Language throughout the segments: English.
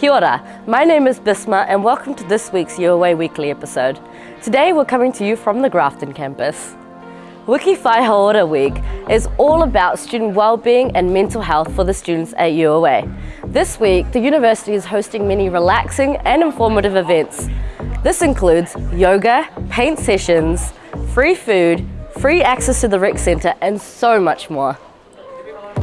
Kia ora, my name is Bisma and welcome to this week's UOA Weekly episode. Today we're coming to you from the Grafton campus. Wiki Whai Hauora Week is all about student well-being and mental health for the students at UOA. This week, the university is hosting many relaxing and informative events. This includes yoga, paint sessions, free food, free access to the rec centre and so much more.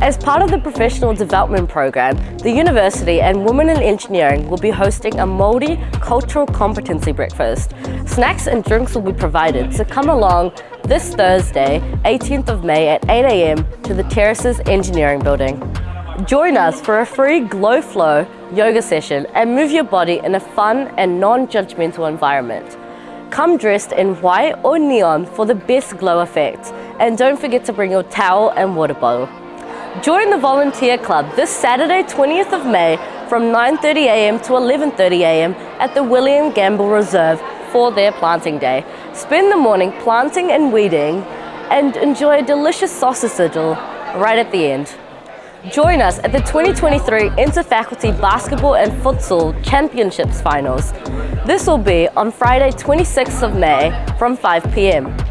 As part of the professional development program, the university and Women in Engineering will be hosting a Māori cultural competency breakfast. Snacks and drinks will be provided, so come along this Thursday, 18th of May at 8am to the Terraces Engineering Building. Join us for a free Glow Flow yoga session and move your body in a fun and non-judgmental environment. Come dressed in white or neon for the best glow effect. And don't forget to bring your towel and water bottle. Join the Volunteer Club this Saturday 20th of May from 9.30am to 11.30am at the William Gamble Reserve for their planting day. Spend the morning planting and weeding and enjoy a delicious sausage sizzle right at the end. Join us at the 2023 Interfaculty Basketball and Futsal Championships Finals. This will be on Friday 26th of May from 5pm.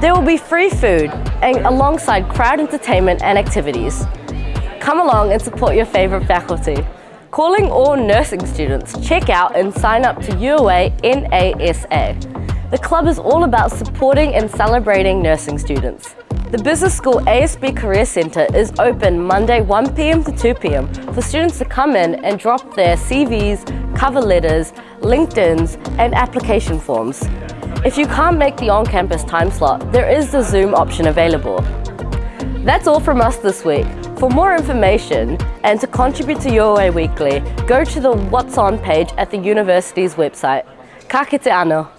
There will be free food and alongside crowd entertainment and activities. Come along and support your favourite faculty. Calling all nursing students, check out and sign up to UOA NASA. The club is all about supporting and celebrating nursing students. The Business School ASB Career Centre is open Monday 1pm to 2pm for students to come in and drop their CVs, cover letters, LinkedIn's and application forms. If you can't make the on-campus time slot, there is the Zoom option available. That's all from us this week. For more information and to contribute to UOA Weekly, go to the What's On page at the university's website. Ka kite ano.